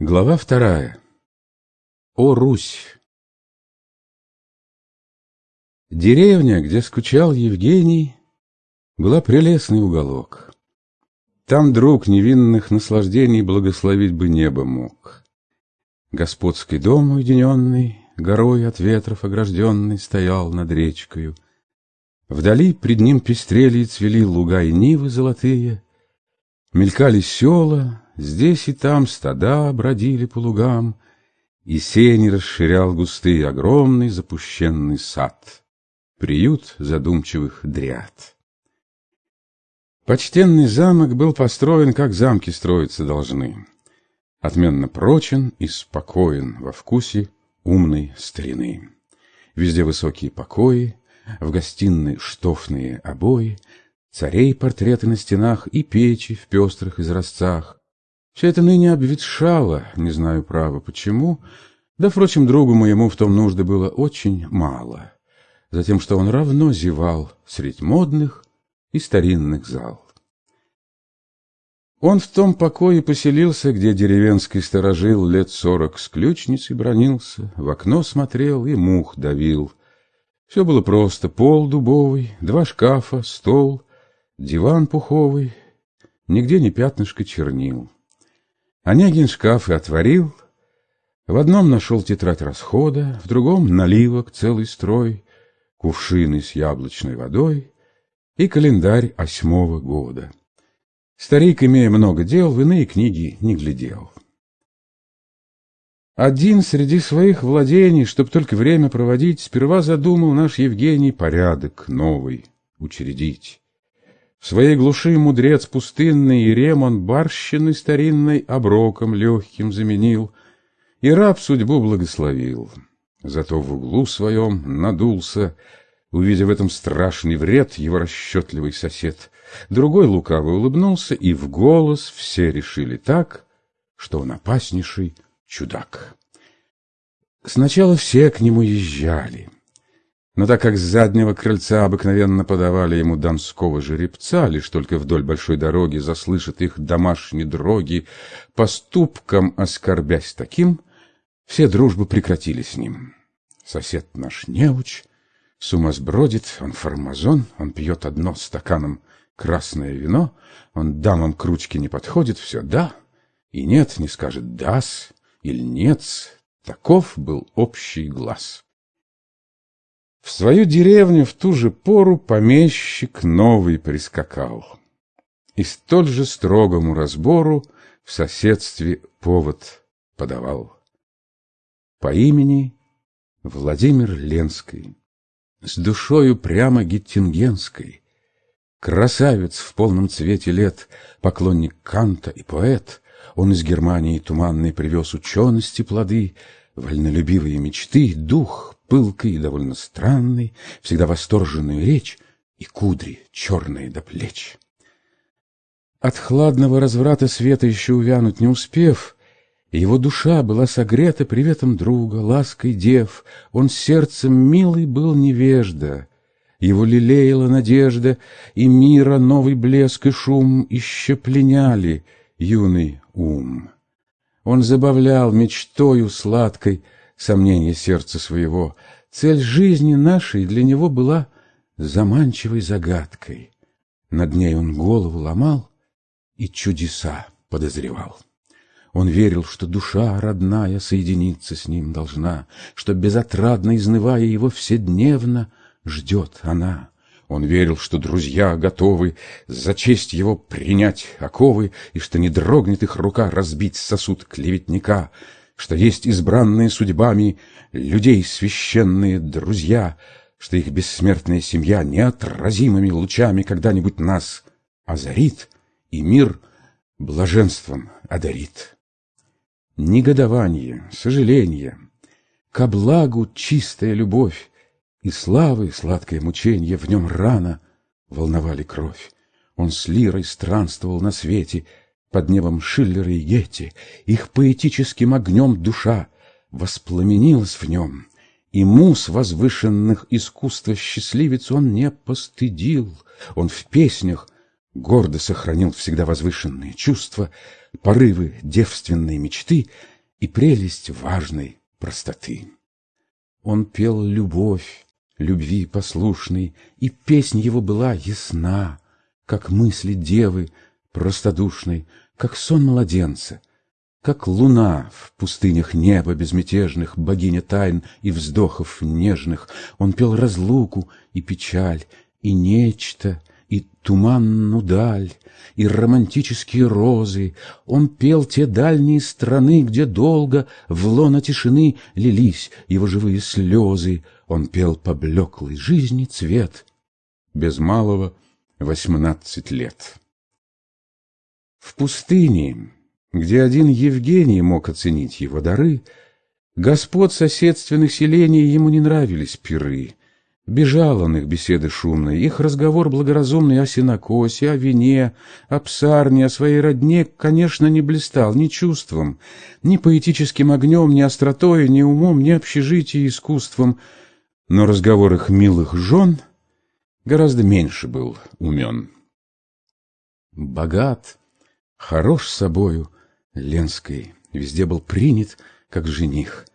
Глава вторая. О Русь! Деревня, где скучал Евгений, была прелестный уголок. Там друг невинных наслаждений благословить бы небо мог. Господский дом уединенный, горой от ветров огражденный, стоял над речкою. Вдали пред ним пестрели и цвели луга и нивы золотые, мелькали села, Здесь и там стада бродили по лугам, И сени расширял густый огромный запущенный сад, Приют задумчивых дряд. Почтенный замок был построен, как замки строиться должны, Отменно прочен и спокоен во вкусе умной старины. Везде высокие покои, в гостиной штофные обои, Царей портреты на стенах и печи в пестрых изразцах, все это ныне обветшало, не знаю право почему, да, впрочем, другу моему в том нужды было очень мало, затем, что он равно зевал средь модных и старинных зал. Он в том покое поселился, где деревенский сторожил лет сорок с ключницей бронился, в окно смотрел и мух давил. Все было просто, пол дубовый, два шкафа, стол, диван пуховый, нигде не пятнышко чернил. Онегин шкаф и отворил, в одном нашел тетрадь расхода, в другом наливок целый строй, кувшины с яблочной водой и календарь осьмого года. Старик, имея много дел, в иные книги не глядел. Один среди своих владений, чтоб только время проводить, сперва задумал наш Евгений порядок новый учредить. Своей глуши мудрец пустынный и ремон барщины старинной оброком легким заменил, и раб судьбу благословил. Зато в углу своем надулся, увидев в этом страшный вред его расчетливый сосед. Другой лукаво улыбнулся, и в голос все решили так, что он опаснейший чудак. Сначала все к нему езжали — но так как с заднего крыльца обыкновенно подавали ему донского жеребца, лишь только вдоль большой дороги заслышат их домашние дроги, поступком оскорбясь таким, все дружбы прекратили с ним. Сосед наш неуч, с ума сбродит, он фармазон, он пьет одно стаканом красное вино, он дамам к ручке не подходит, все «да» и «нет», не скажет «дас» или «нет». Таков был общий глаз. Свою деревню в ту же пору помещик новый прискакал. И столь же строгому разбору в соседстве повод подавал. По имени Владимир Ленский, с душою прямо геттингенской, красавец в полном цвете лет, поклонник Канта и поэт, он из Германии туманной привез учености плоды, вольнолюбивые мечты, дух пылкой и довольно странной, всегда восторженную речь и кудри черные до плеч. От хладного разврата света еще увянуть не успев, его душа была согрета приветом друга, лаской дев, он сердцем милый был невежда, его лелеяла надежда, и мира новый блеск и шум еще пленяли юный ум. Он забавлял мечтою сладкой сомнения сердца своего. Цель жизни нашей для него была заманчивой загадкой. Над ней он голову ломал и чудеса подозревал. Он верил, что душа родная соединиться с ним должна, что, безотрадно изнывая его вседневно, ждет она. Он верил, что друзья готовы за честь его принять оковы, и что не дрогнет их рука разбить сосуд клеветника — что есть избранные судьбами людей священные друзья, что их бессмертная семья неотразимыми лучами когда-нибудь нас озарит и мир блаженством одарит. Негодование, сожаление, ко благу чистая любовь и славы сладкое мученье в нем рано волновали кровь. Он с лирой странствовал на свете — под небом Шиллера и Гетти, их поэтическим огнем душа воспламенилась в нем, и мус возвышенных искусства счастливец он не постыдил, он в песнях гордо сохранил всегда возвышенные чувства, порывы девственной мечты и прелесть важной простоты. Он пел любовь, любви послушный, и песнь его была ясна, как мысли девы простодушной, как сон младенца, как луна в пустынях неба безмятежных, богиня тайн и вздохов нежных. Он пел разлуку и печаль, и нечто, и туманну даль, и романтические розы. Он пел те дальние страны, где долго в лоно тишины лились его живые слезы. Он пел поблеклый жизни цвет, без малого восемнадцать лет. В пустыне, где один Евгений мог оценить его дары, господ соседственных селений ему не нравились пиры. Бежал он их беседы шумной, их разговор благоразумный о сенокосе, о вине, о псарне, о своей родне, конечно, не блистал ни чувством, ни поэтическим огнем, ни остротой, ни умом, ни общежитием искусством, но разговор их милых жен гораздо меньше был умен. Богат, хорош собою, Ленской, везде был принят, как жених.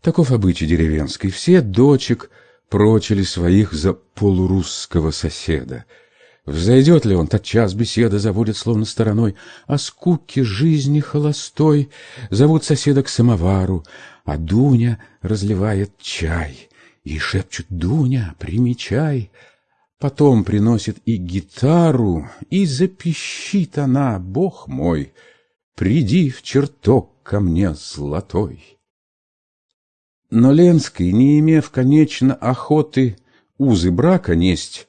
Таков обычай деревенский, все дочек — прочили своих за полурусского соседа. Взойдет ли он, тотчас беседа заводит словно стороной, О скуке жизни холостой зовут соседа к самовару, А Дуня разливает чай, и шепчут «Дуня, примечай!» Потом приносит и гитару, и запищит она, Бог мой, приди в чертог ко мне золотой. Но Ленский, не имев, конечно, охоты узы брака несть,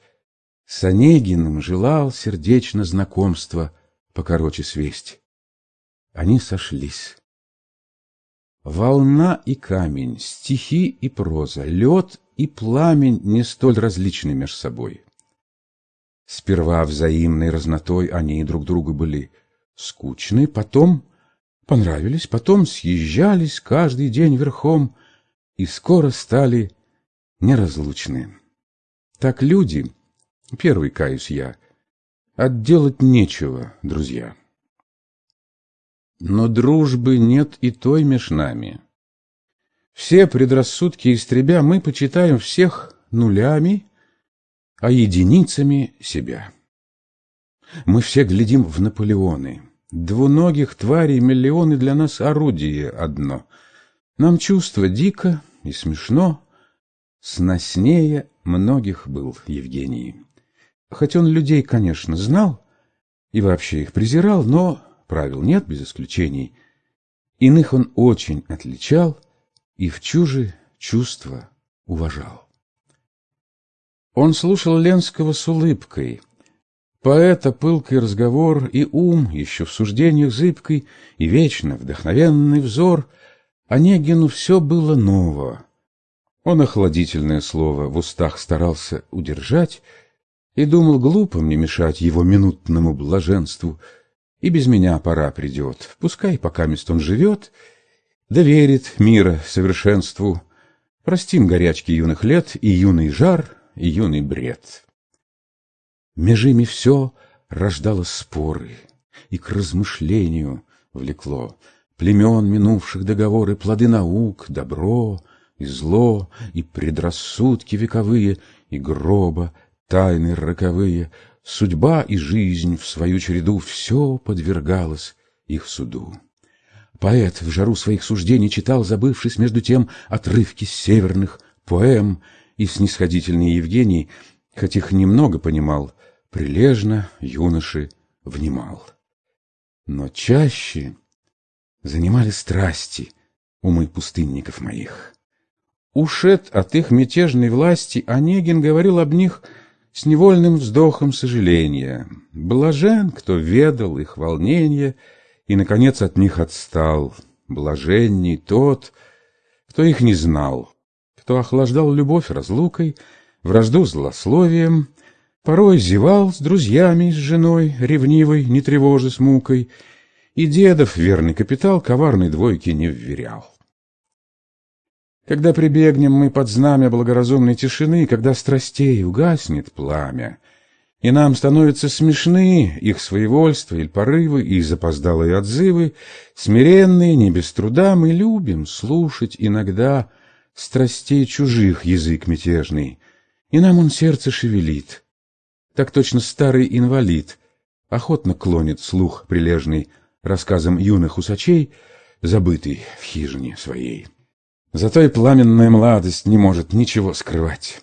с Онегиным желал сердечно знакомства покороче свесть. Они сошлись. Волна и камень, стихи и проза, лед и пламень не столь различны меж собой. Сперва взаимной разнотой они друг другу были скучны, потом понравились, потом съезжались каждый день верхом, и скоро стали неразлучны. Так люди, первый каюсь я, отделать нечего, друзья. Но дружбы нет и той меж нами. Все предрассудки истребя, мы почитаем всех нулями, а единицами себя. Мы все глядим в Наполеоны. Двуногих тварей миллионы для нас орудие одно — нам чувство дико и смешно, сноснее многих был Евгений. Хоть он людей, конечно, знал и вообще их презирал, но правил нет без исключений. Иных он очень отличал и в чужие чувства уважал. Он слушал Ленского с улыбкой. Поэта пылкий разговор и ум, еще в суждениях зыбкой, и вечно вдохновенный взор — Онегину все было ново. Он охладительное слово в устах старался удержать и думал глупо мне мешать его минутному блаженству. И без меня пора придет, пускай пока мест он живет, доверит мира совершенству. Простим горячки юных лет и юный жар, юный бред. Меж ими все рождало споры и к размышлению влекло племен минувших договоры, плоды наук, добро и зло, и предрассудки вековые, и гроба, тайны роковые, судьба и жизнь в свою череду все подвергалось их суду. Поэт в жару своих суждений читал, забывшись между тем отрывки северных поэм, и снисходительный Евгений, хоть их немного понимал, прилежно юноши внимал. Но чаще занимали страсти умы пустынников моих. Ушед от их мятежной власти, Онегин говорил об них с невольным вздохом сожаления. Блажен, кто ведал их волнение и, наконец, от них отстал. Блаженней тот, кто их не знал, кто охлаждал любовь разлукой, вражду злословием, порой зевал с друзьями, с женой, ревнивой, не тревожа с мукой, и дедов верный капитал коварной двойки не вверял. Когда прибегнем мы под знамя благоразумной тишины, когда страстей угаснет пламя, И нам становятся смешны их своевольство или порывы, и запоздалые отзывы, смиренные, не без труда, мы любим слушать иногда страстей чужих язык мятежный, и нам он сердце шевелит. Так точно старый инвалид охотно клонит слух прилежный рассказам юных усачей, забытый в хижине своей. Зато и пламенная младость не может ничего скрывать.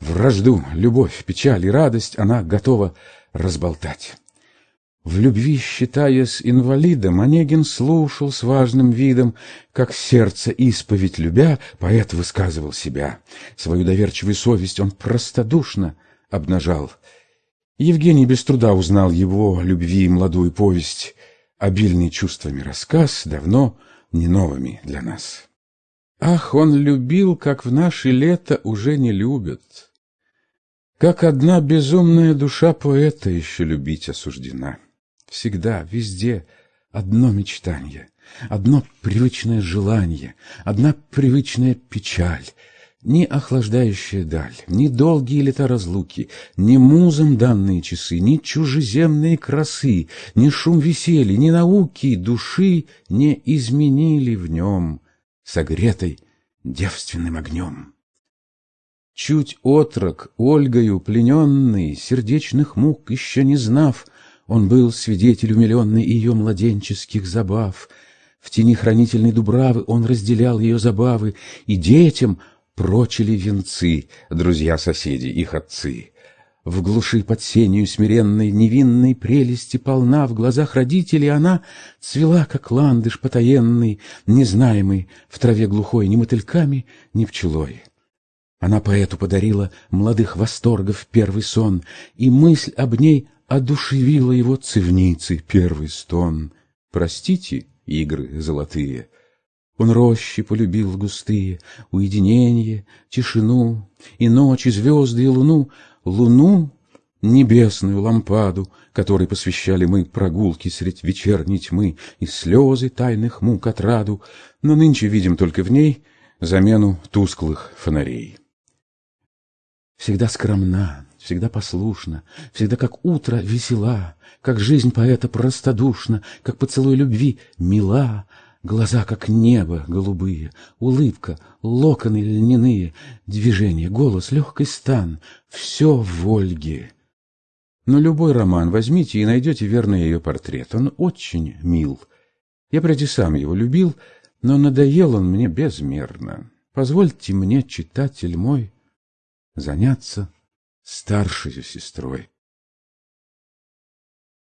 Вражду, любовь, печаль и радость она готова разболтать. В любви, считаясь инвалидом, Онегин слушал с важным видом, как сердце исповедь любя, поэт высказывал себя. Свою доверчивую совесть он простодушно обнажал. Евгений без труда узнал его любви молодую повесть, обильный чувствами рассказ, давно не новыми для нас. Ах, он любил, как в наши лета уже не любят. Как одна безумная душа поэта еще любить осуждена. Всегда, везде одно мечтание, одно привычное желание, одна привычная печаль, ни охлаждающая даль, ни долгие лета разлуки, ни музом данные часы, ни чужеземные красы, ни шум веселья, ни науки души не изменили в нем согретой девственным огнем. Чуть отрок, Ольгою плененный, сердечных мук еще не знав, Он был свидетель умиленный ее младенческих забав. В тени хранительной дубравы он разделял ее забавы, И детям прочили венцы, друзья-соседи, их отцы. В глуши под сенью смиренной, невинной прелести полна, В глазах родителей она цвела, как ландыш потаенный, Незнаемый в траве глухой ни мотыльками, ни пчелой. Она поэту подарила молодых восторгов первый сон, И мысль об ней одушевила его цивницы первый стон. Простите, игры золотые, он рощи полюбил густые, Уединение, тишину, И ночь, и звезды, и луну, Луну, небесную лампаду, Которой посвящали мы прогулки Средь вечерней тьмы И слезы тайных мук отраду, Но нынче видим только в ней Замену тусклых фонарей. Всегда скромна, всегда послушна, Всегда как утро весела, Как жизнь поэта простодушна, Как поцелуй любви мила, Глаза, как небо голубые, Улыбка, локоны льняные, Движение, голос, легкий стан — Все в Ольге. Но любой роман возьмите и найдете верный ее портрет. Он очень мил. Я прежде сам его любил, но надоел он мне безмерно. Позвольте мне, читатель мой, заняться старшей сестрой.